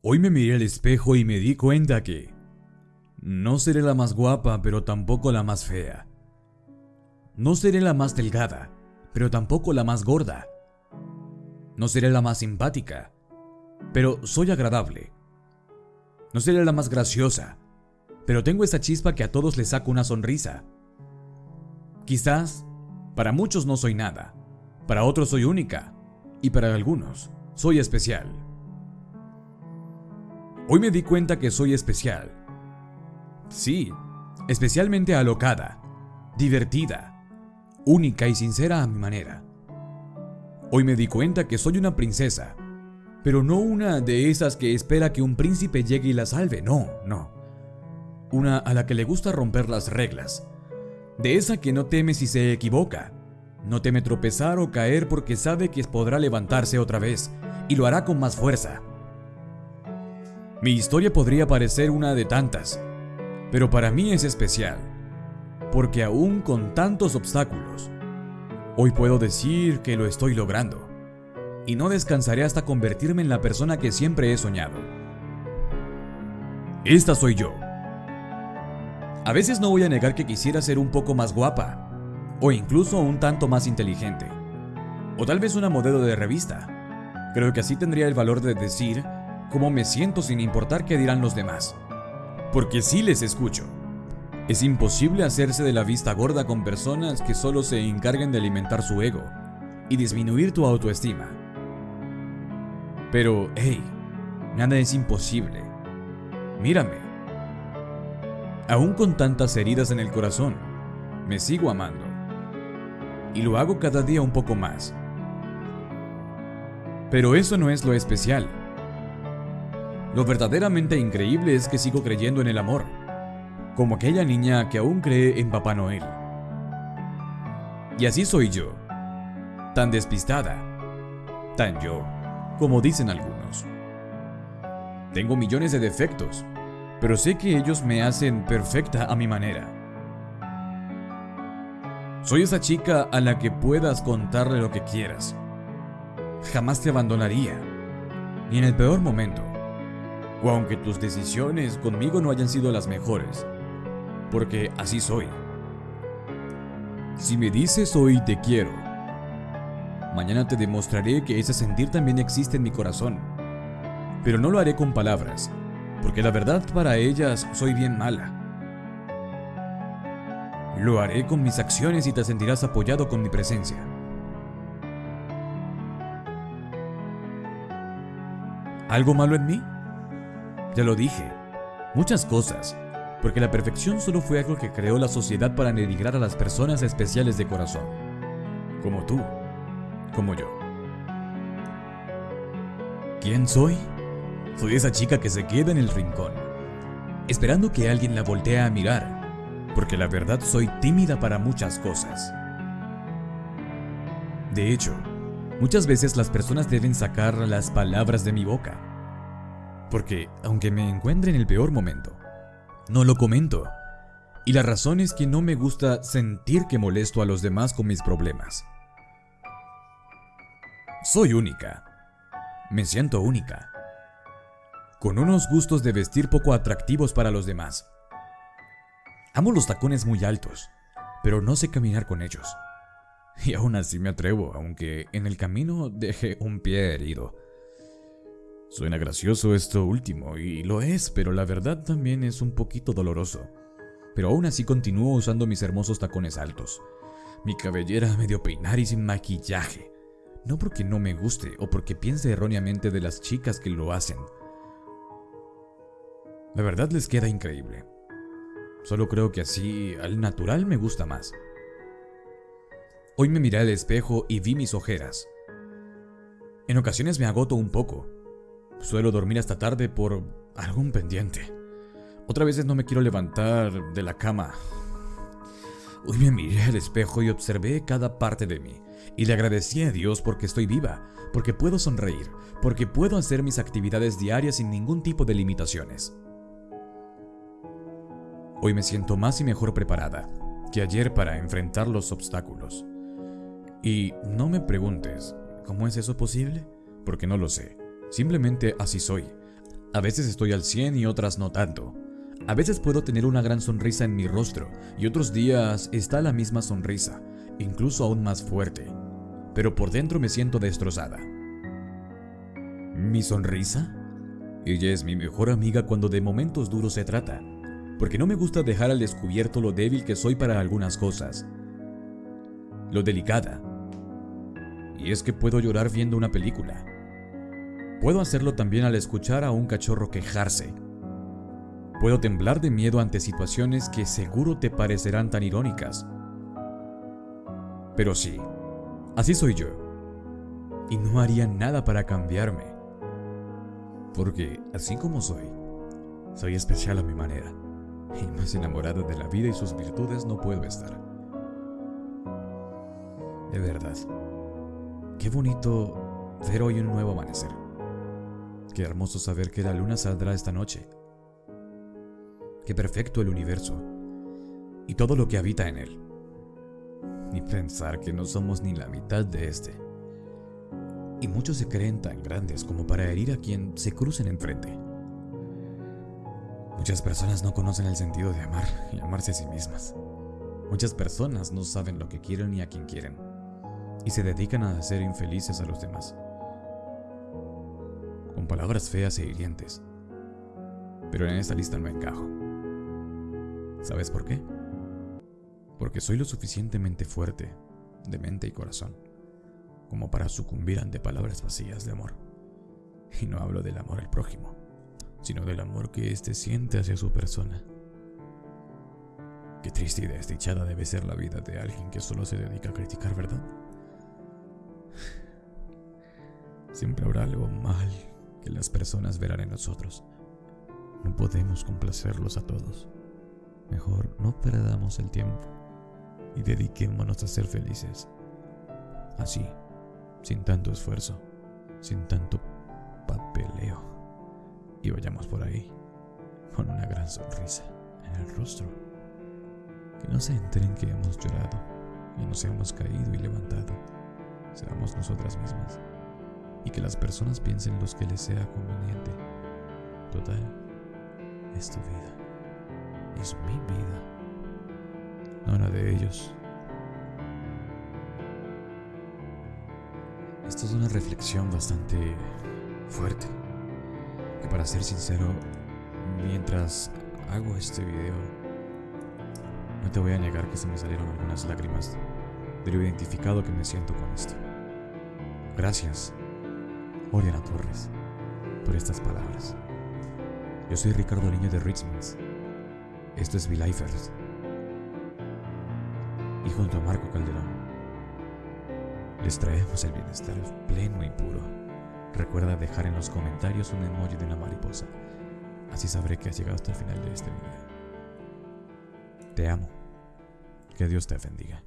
Hoy me miré al espejo y me di cuenta que no seré la más guapa, pero tampoco la más fea. No seré la más delgada, pero tampoco la más gorda. No seré la más simpática, pero soy agradable. No seré la más graciosa, pero tengo esa chispa que a todos les saca una sonrisa. Quizás, para muchos no soy nada, para otros soy única, y para algunos soy especial. Hoy me di cuenta que soy especial. Sí, especialmente alocada, divertida, única y sincera a mi manera. Hoy me di cuenta que soy una princesa, pero no una de esas que espera que un príncipe llegue y la salve, no, no. Una a la que le gusta romper las reglas. De esa que no teme si se equivoca. No teme tropezar o caer porque sabe que podrá levantarse otra vez y lo hará con más fuerza. Mi historia podría parecer una de tantas, pero para mí es especial, porque aún con tantos obstáculos, hoy puedo decir que lo estoy logrando, y no descansaré hasta convertirme en la persona que siempre he soñado. Esta soy yo. A veces no voy a negar que quisiera ser un poco más guapa, o incluso un tanto más inteligente, o tal vez una modelo de revista. Creo que así tendría el valor de decir cómo me siento sin importar qué dirán los demás. Porque sí les escucho. Es imposible hacerse de la vista gorda con personas que solo se encarguen de alimentar su ego y disminuir tu autoestima. Pero, hey, nada es imposible. Mírame. Aún con tantas heridas en el corazón, me sigo amando. Y lo hago cada día un poco más. Pero eso no es lo especial. Lo verdaderamente increíble es que sigo creyendo en el amor, como aquella niña que aún cree en Papá Noel. Y así soy yo, tan despistada, tan yo, como dicen algunos. Tengo millones de defectos, pero sé que ellos me hacen perfecta a mi manera. Soy esa chica a la que puedas contarle lo que quieras. Jamás te abandonaría, ni en el peor momento o aunque tus decisiones conmigo no hayan sido las mejores, porque así soy. Si me dices hoy te quiero, mañana te demostraré que ese sentir también existe en mi corazón, pero no lo haré con palabras, porque la verdad para ellas soy bien mala. Lo haré con mis acciones y te sentirás apoyado con mi presencia. ¿Algo malo en mí? Ya lo dije, muchas cosas, porque la perfección solo fue algo que creó la sociedad para denigrar a las personas especiales de corazón, como tú, como yo. ¿Quién soy? Soy esa chica que se queda en el rincón, esperando que alguien la voltee a mirar, porque la verdad soy tímida para muchas cosas. De hecho, muchas veces las personas deben sacar las palabras de mi boca porque, aunque me encuentre en el peor momento, no lo comento. Y la razón es que no me gusta sentir que molesto a los demás con mis problemas. Soy única. Me siento única. Con unos gustos de vestir poco atractivos para los demás. Amo los tacones muy altos, pero no sé caminar con ellos. Y aún así me atrevo, aunque en el camino deje un pie herido. Suena gracioso esto último, y lo es, pero la verdad también es un poquito doloroso. Pero aún así continúo usando mis hermosos tacones altos. Mi cabellera medio peinar y sin maquillaje. No porque no me guste o porque piense erróneamente de las chicas que lo hacen. La verdad les queda increíble. Solo creo que así, al natural me gusta más. Hoy me miré al espejo y vi mis ojeras. En ocasiones me agoto un poco, Suelo dormir hasta tarde por algún pendiente. Otras veces no me quiero levantar de la cama. Hoy me miré al espejo y observé cada parte de mí. Y le agradecí a Dios porque estoy viva, porque puedo sonreír, porque puedo hacer mis actividades diarias sin ningún tipo de limitaciones. Hoy me siento más y mejor preparada que ayer para enfrentar los obstáculos. Y no me preguntes, ¿cómo es eso posible? Porque no lo sé. Simplemente así soy. A veces estoy al 100 y otras no tanto. A veces puedo tener una gran sonrisa en mi rostro y otros días está la misma sonrisa, incluso aún más fuerte. Pero por dentro me siento destrozada. ¿Mi sonrisa? Ella es mi mejor amiga cuando de momentos duros se trata, porque no me gusta dejar al descubierto lo débil que soy para algunas cosas. Lo delicada. Y es que puedo llorar viendo una película. Puedo hacerlo también al escuchar a un cachorro quejarse. Puedo temblar de miedo ante situaciones que seguro te parecerán tan irónicas. Pero sí, así soy yo. Y no haría nada para cambiarme. Porque, así como soy, soy especial a mi manera. Y más enamorado de la vida y sus virtudes no puedo estar. De verdad. Qué bonito ver hoy un nuevo amanecer. Qué hermoso saber que la luna saldrá esta noche. Qué perfecto el universo y todo lo que habita en él. Ni pensar que no somos ni la mitad de este y muchos se creen tan grandes como para herir a quien se crucen enfrente. Muchas personas no conocen el sentido de amar y amarse a sí mismas. Muchas personas no saben lo que quieren ni a quien quieren y se dedican a hacer infelices a los demás. Con palabras feas e hirientes. Pero en esta lista no encajo. ¿Sabes por qué? Porque soy lo suficientemente fuerte de mente y corazón como para sucumbir ante palabras vacías de amor. Y no hablo del amor al prójimo, sino del amor que éste siente hacia su persona. Qué triste y desdichada debe ser la vida de alguien que solo se dedica a criticar, ¿verdad? Siempre habrá algo mal que las personas verán en nosotros. No podemos complacerlos a todos. Mejor no perdamos el tiempo y dediquémonos a ser felices. Así sin tanto esfuerzo, sin tanto papeleo. Y vayamos por ahí con una gran sonrisa en el rostro. Que no se enteren que hemos llorado y nos hemos caído y levantado. Seamos nosotras mismas. Y que las personas piensen los que les sea conveniente. Total, es tu vida. Es mi vida. No la de ellos. Esto es una reflexión bastante fuerte. Que para ser sincero, mientras hago este video, no te voy a negar que se me salieron algunas lágrimas de lo identificado que me siento con esto. Gracias, Oriana Torres, por estas palabras. Yo soy Ricardo Niño de Richmond. Esto es V-Lifers. Y junto a Marco Calderón les traemos el bienestar pleno y puro. Recuerda dejar en los comentarios un emoji de una mariposa. Así sabré que has llegado hasta el final de este video. Te amo. Que Dios te bendiga.